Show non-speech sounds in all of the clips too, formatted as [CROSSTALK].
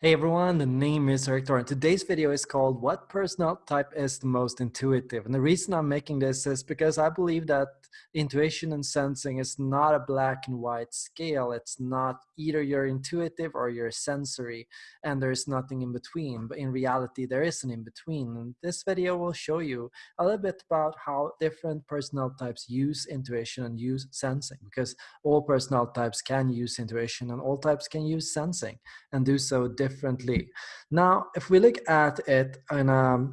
Hey everyone, the name is Erik Thor. Today's video is called What Personal Type is the Most Intuitive? And the reason I'm making this is because I believe that intuition and sensing is not a black and white scale. It's not either you're intuitive or you're sensory, and there's nothing in between. But in reality, there is an in between. And this video will show you a little bit about how different personal types use intuition and use sensing, because all personal types can use intuition and all types can use sensing and do so differently differently. Now, if we look at it in a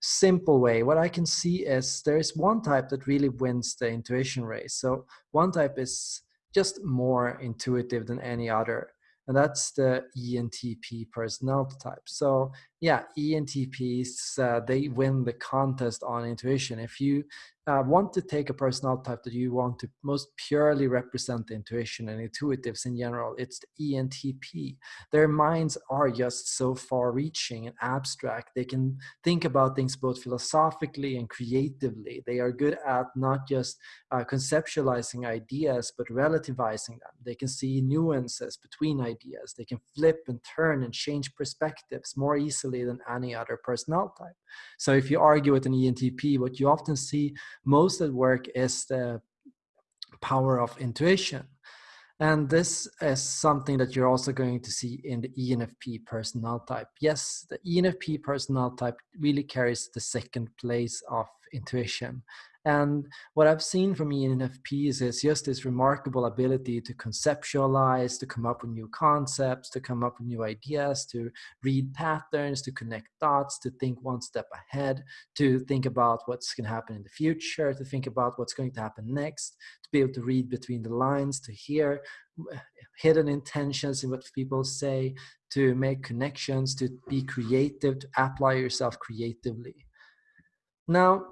simple way, what I can see is there is one type that really wins the intuition race. So one type is just more intuitive than any other and that's the ENTP personality type. So yeah, ENTPs, uh, they win the contest on intuition. If you uh, want to take a personality type that you want to most purely represent intuition and intuitives in general, it's the ENTP. Their minds are just so far reaching and abstract. They can think about things both philosophically and creatively. They are good at not just uh, conceptualizing ideas, but relativizing them. They can see nuances between ideas. They can flip and turn and change perspectives more easily than any other personality type. So if you argue with an ENTP, what you often see most at work is the power of intuition. And this is something that you're also going to see in the ENFP personnel type. Yes, the ENFP personnel type really carries the second place of intuition. And what I've seen from ENFPs is just this remarkable ability to conceptualize, to come up with new concepts, to come up with new ideas, to read patterns, to connect dots, to think one step ahead, to think about what's going to happen in the future, to think about what's going to happen next, to be able to read between the lines, to hear uh, hidden intentions in what people say, to make connections, to be creative, to apply yourself creatively. Now,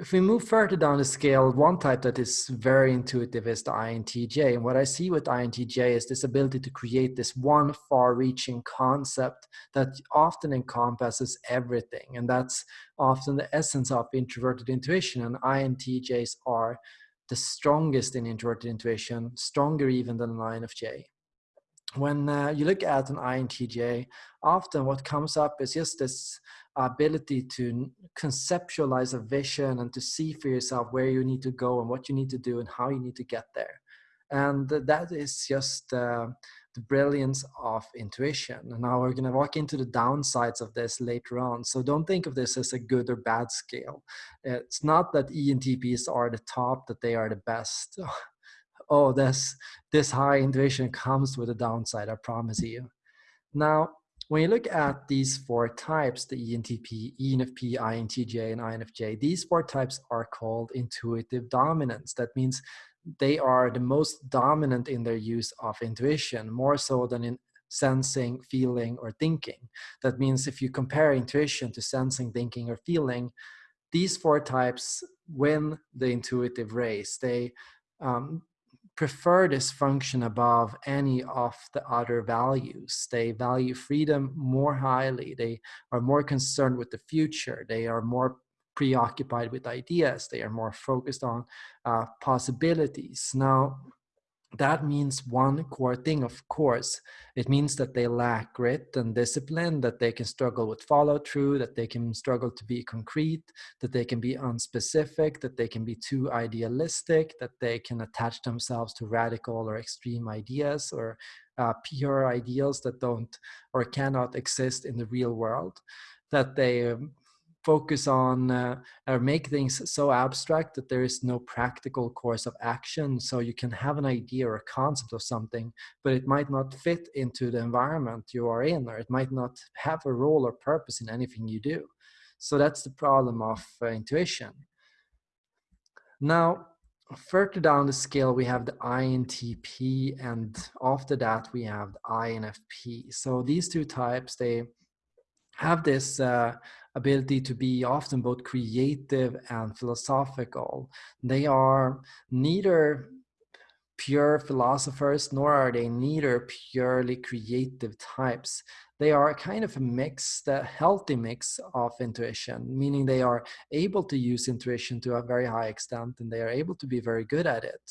if we move further down the scale, one type that is very intuitive is the INTJ. And what I see with INTJ is this ability to create this one far reaching concept that often encompasses everything. And that's often the essence of introverted intuition. And INTJs are the strongest in introverted intuition, stronger even than an INFJ when uh, you look at an INTJ, often what comes up is just this ability to conceptualize a vision and to see for yourself where you need to go and what you need to do and how you need to get there. And that is just uh, the brilliance of intuition. And now we're going to walk into the downsides of this later on. So don't think of this as a good or bad scale. It's not that ENTPs are the top, that they are the best. [LAUGHS] oh, this, this high intuition comes with a downside, I promise you. Now, when you look at these four types, the ENTP, ENFP, INTJ, and INFJ, these four types are called intuitive dominance. That means they are the most dominant in their use of intuition, more so than in sensing, feeling, or thinking. That means if you compare intuition to sensing, thinking, or feeling, these four types win the intuitive race. They um, prefer this function above any of the other values. They value freedom more highly. They are more concerned with the future. They are more preoccupied with ideas. They are more focused on uh, possibilities. Now, that means one core thing, of course. It means that they lack grit and discipline, that they can struggle with follow through, that they can struggle to be concrete, that they can be unspecific, that they can be too idealistic, that they can attach themselves to radical or extreme ideas or uh, pure ideals that don't or cannot exist in the real world, that they um, focus on uh, or make things so abstract that there is no practical course of action. So you can have an idea or a concept of something, but it might not fit into the environment you are in, or it might not have a role or purpose in anything you do. So that's the problem of uh, intuition. Now, further down the scale, we have the INTP, and after that, we have the INFP. So these two types, they have this uh, ability to be often both creative and philosophical. They are neither pure philosophers, nor are they neither purely creative types. They are kind of a mix, a healthy mix of intuition, meaning they are able to use intuition to a very high extent and they are able to be very good at it.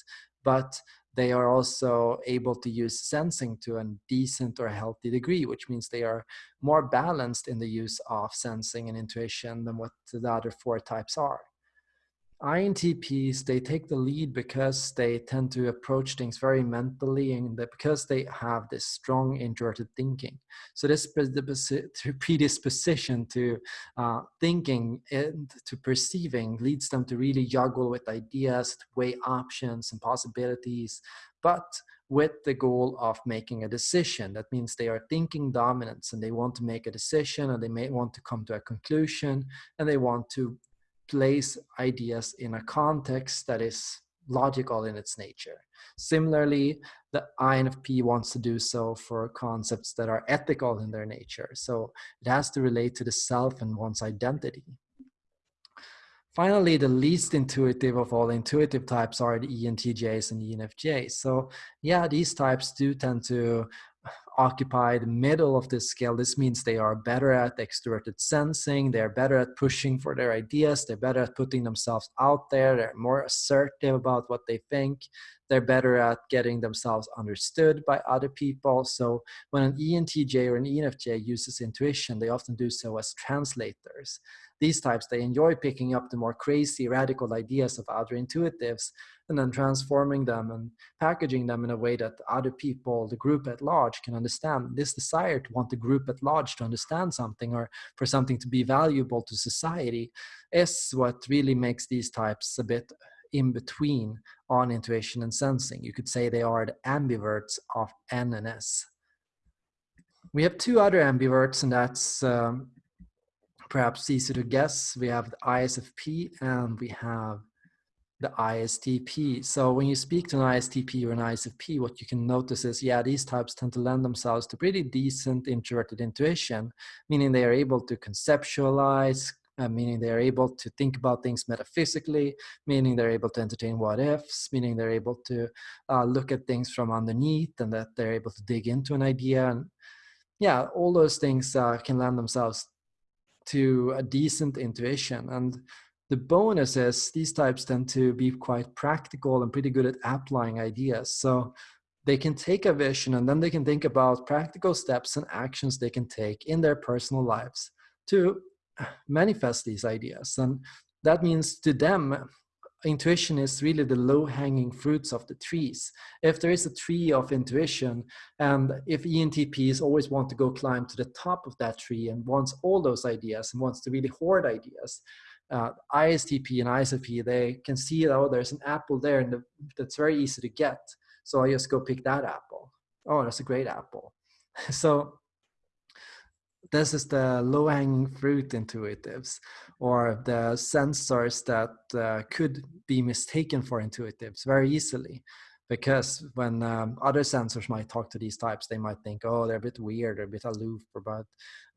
But they are also able to use sensing to a decent or healthy degree, which means they are more balanced in the use of sensing and intuition than what the other four types are. INTPs, they take the lead because they tend to approach things very mentally and because they have this strong introverted thinking. So this [LAUGHS] predisposition to uh, thinking and to perceiving leads them to really juggle with ideas, to weigh options and possibilities, but with the goal of making a decision. That means they are thinking dominance and they want to make a decision and they may want to come to a conclusion and they want to place ideas in a context that is logical in its nature. Similarly, the INFP wants to do so for concepts that are ethical in their nature. So it has to relate to the self and one's identity. Finally, the least intuitive of all intuitive types are the ENTJs and ENFJs. So yeah, these types do tend to occupy the middle of this scale. This means they are better at extroverted sensing, they're better at pushing for their ideas, they're better at putting themselves out there, they're more assertive about what they think, they're better at getting themselves understood by other people. So when an ENTJ or an ENFJ uses intuition, they often do so as translators. These types, they enjoy picking up the more crazy, radical ideas of other intuitives and then transforming them and packaging them in a way that other people, the group at large, can understand. This desire to want the group at large to understand something or for something to be valuable to society is what really makes these types a bit in between on intuition and sensing. You could say they are the ambiverts of N and S. We have two other ambiverts, and that's um, perhaps easy to guess. We have the ISFP and we have the ISTP. So when you speak to an ISTP or an ISFP, what you can notice is, yeah, these types tend to lend themselves to pretty decent introverted intuition, meaning they are able to conceptualize, uh, meaning they're able to think about things metaphysically, meaning they're able to entertain what ifs, meaning they're able to uh, look at things from underneath and that they're able to dig into an idea. And yeah, all those things uh, can lend themselves to a decent intuition. And the bonus is these types tend to be quite practical and pretty good at applying ideas. So they can take a vision and then they can think about practical steps and actions they can take in their personal lives to manifest these ideas. And that means to them, intuition is really the low hanging fruits of the trees. If there is a tree of intuition, and if ENTPs always want to go climb to the top of that tree and wants all those ideas and wants to really hoard ideas, uh, ISTP and ISFP, they can see, oh, there's an apple there and the, that's very easy to get. So I just go pick that apple. Oh, that's a great apple. [LAUGHS] so this is the low-hanging fruit intuitives or the sensors that uh, could be mistaken for intuitives very easily. Because when um, other sensors might talk to these types they might think oh they're a bit weird or a bit aloof or a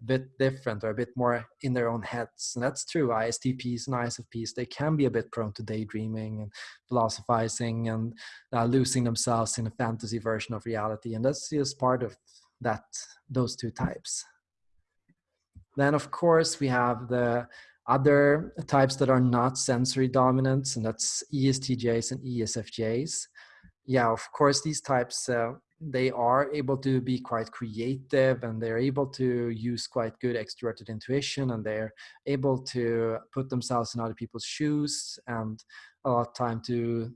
bit different or a bit more in their own heads. And that's true istps and isfps they can be a bit prone to daydreaming and philosophizing and uh, losing themselves in a fantasy version of reality and that's just part of that those two types then of course we have the other types that are not sensory dominant, and that's ESTJs and ESFJs. Yeah, of course, these types, uh, they are able to be quite creative and they're able to use quite good extroverted intuition and they're able to put themselves in other people's shoes and a lot of time to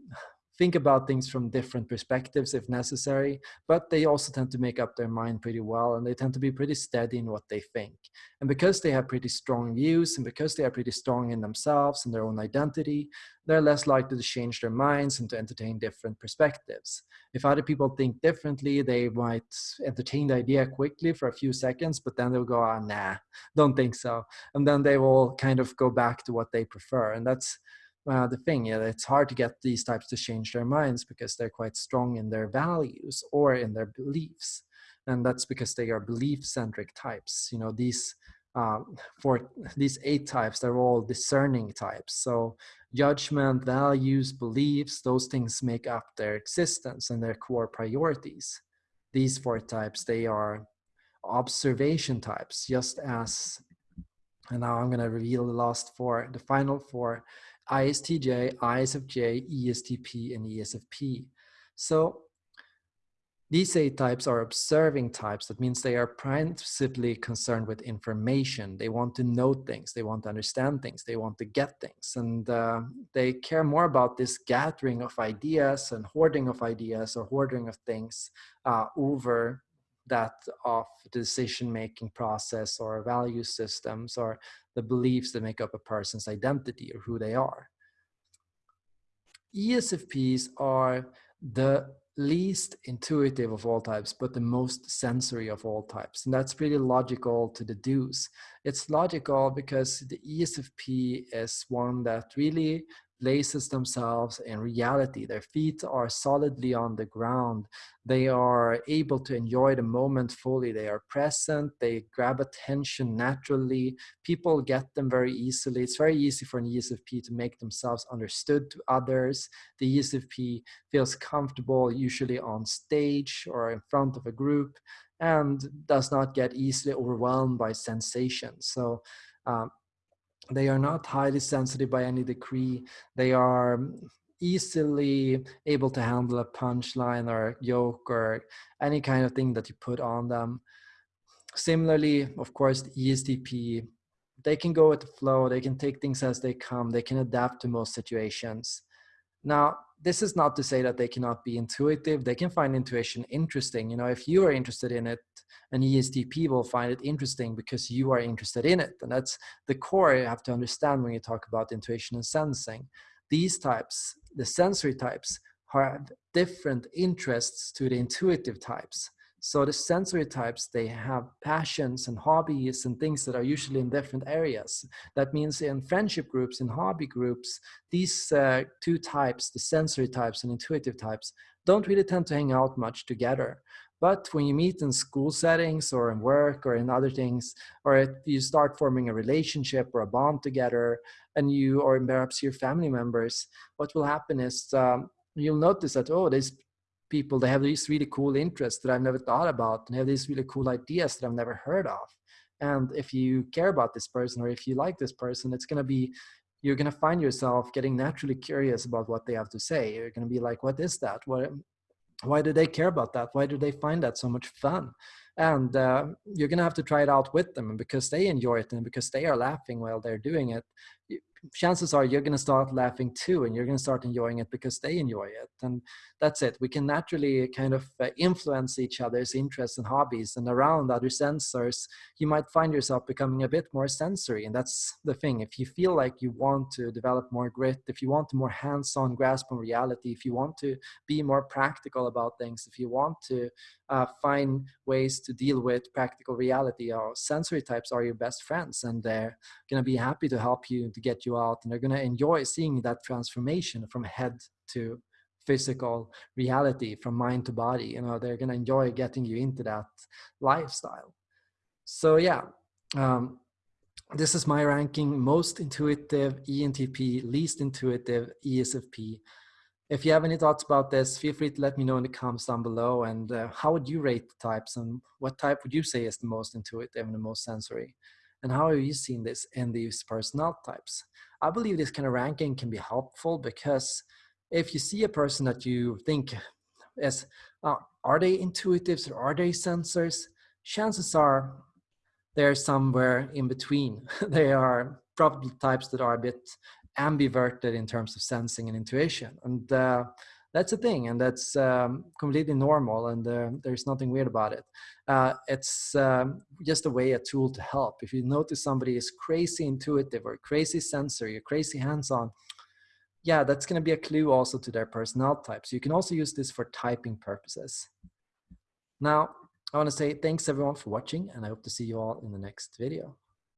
think about things from different perspectives if necessary, but they also tend to make up their mind pretty well and they tend to be pretty steady in what they think. And because they have pretty strong views and because they are pretty strong in themselves and their own identity, they're less likely to change their minds and to entertain different perspectives. If other people think differently, they might entertain the idea quickly for a few seconds, but then they'll go, ah, nah, don't think so. And then they will kind of go back to what they prefer. And that's uh, the thing. Yeah, it's hard to get these types to change their minds because they're quite strong in their values or in their beliefs, and that's because they are belief-centric types. You know, these um, for these eight types, they're all discerning types. So judgment, values, beliefs, those things make up their existence and their core priorities. These four types, they are observation types, just as, and now I'm going to reveal the last four, the final four ISTJ, ISFJ, ESTP, and ESFP. So these A types are observing types. That means they are principally concerned with information. They want to know things. They want to understand things. They want to get things. And uh, they care more about this gathering of ideas and hoarding of ideas or hoarding of things uh, over that of decision-making process or value systems or the beliefs that make up a person's identity or who they are. ESFPs are the least intuitive of all types, but the most sensory of all types. And that's pretty logical to deduce. It's logical because the ESFP is one that really places themselves in reality. Their feet are solidly on the ground. They are able to enjoy the moment fully. They are present. They grab attention naturally. People get them very easily. It's very easy for an ESFP to make themselves understood to others. The ESFP feels comfortable usually on stage or in front of a group and does not get easily overwhelmed by sensations. So um, they are not highly sensitive by any degree. They are easily able to handle a punchline or joke or any kind of thing that you put on them. Similarly, of course, the ESTP, they can go with the flow. They can take things as they come. They can adapt to most situations. Now, this is not to say that they cannot be intuitive. They can find intuition interesting. You know, if you are interested in it, an ESTP will find it interesting because you are interested in it. And that's the core you have to understand when you talk about intuition and sensing. These types, the sensory types, have different interests to the intuitive types. So the sensory types, they have passions and hobbies and things that are usually in different areas. That means in friendship groups, in hobby groups, these uh, two types, the sensory types and intuitive types, don't really tend to hang out much together. But when you meet in school settings or in work or in other things, or if you start forming a relationship or a bond together, and you or perhaps your family members, what will happen is um, you'll notice that, oh, this people, they have these really cool interests that I've never thought about and have these really cool ideas that I've never heard of. And if you care about this person or if you like this person, it's going to be, you're going to find yourself getting naturally curious about what they have to say. You're going to be like, what is that? What, why do they care about that? Why do they find that so much fun? And uh, you're going to have to try it out with them. Because they enjoy it and because they are laughing while they're doing it, chances are you're going to start laughing too and you're going to start enjoying it because they enjoy it and that's it. We can naturally kind of uh, influence each other's interests and hobbies and around other sensors you might find yourself becoming a bit more sensory and that's the thing. If you feel like you want to develop more grit if you want a more hands-on grasp on reality if you want to be more practical about things if you want to uh, find ways to deal with practical reality our sensory types are your best friends and they're going to be happy to help you to get you out and they're going to enjoy seeing that transformation from head to physical reality from mind to body you know they're going to enjoy getting you into that lifestyle. So yeah um, this is my ranking most intuitive ENTP least intuitive ESFP if you have any thoughts about this feel free to let me know in the comments down below and uh, how would you rate the types and what type would you say is the most intuitive and the most sensory and how have you seen this in these personality types I believe this kind of ranking can be helpful because if you see a person that you think is, uh, are they intuitives or are they sensors? Chances are they're somewhere in between. [LAUGHS] they are probably types that are a bit ambiverted in terms of sensing and intuition. And uh, that's a thing and that's um, completely normal and uh, there's nothing weird about it. Uh, it's um, just a way, a tool to help. If you notice somebody is crazy intuitive or crazy sensory or crazy hands-on, yeah, that's going to be a clue also to their personality type. So you can also use this for typing purposes. Now, I want to say thanks everyone for watching and I hope to see you all in the next video.